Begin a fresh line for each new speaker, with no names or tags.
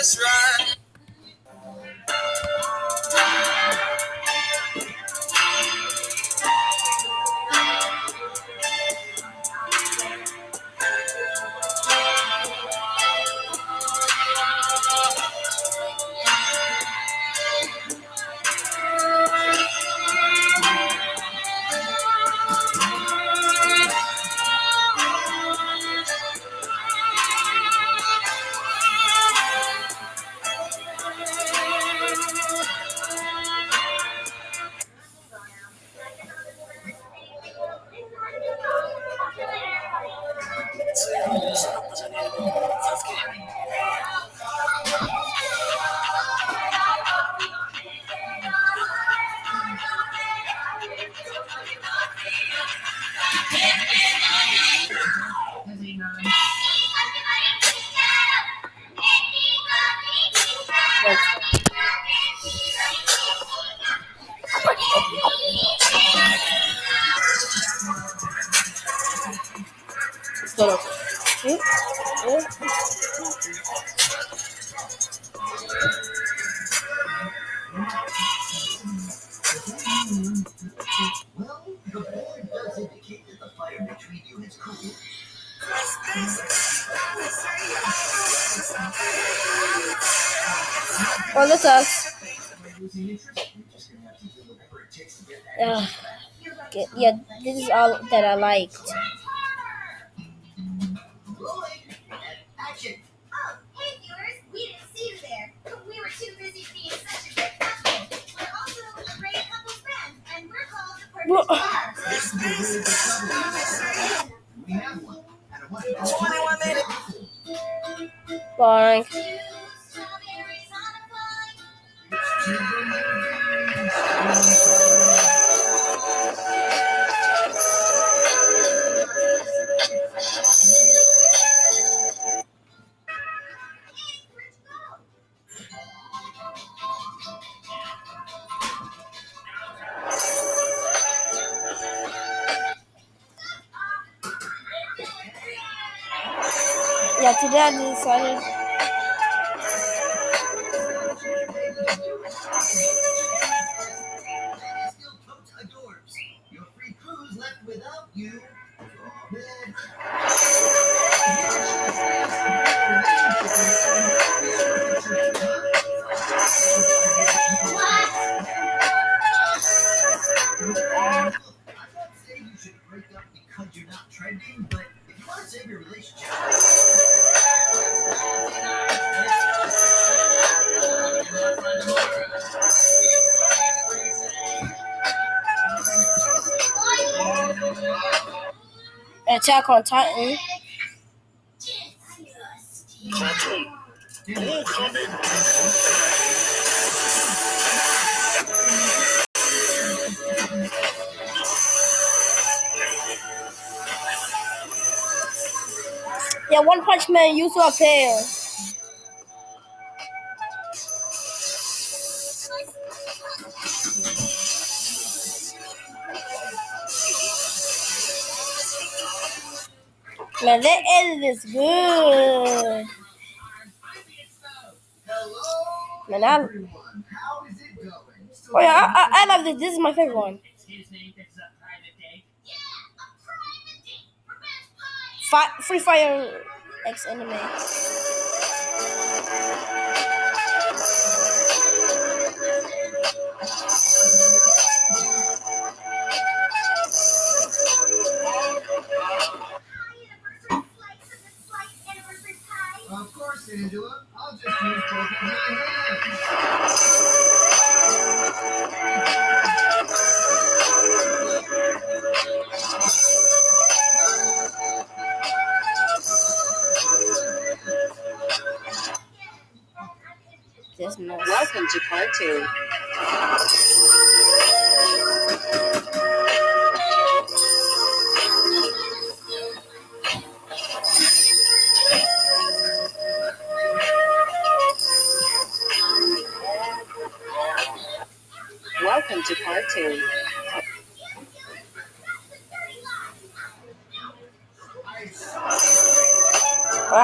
just right.
It takes to get that.
Ugh. Get- yeah, this is all that I liked.
To
21 minutes.
Saying you should break up because you're not trending, but if you want to save your relationship,
Attack on Titan. Yeah, One Punch Man used to appear. Man, that edit is good. Man, I, oh yeah, I, I, love this. This is my favorite one. Fi- Free Fire X anime.
Course, Angela. I'll just use both of my hands.
Welcome to part two. Welcome to part two.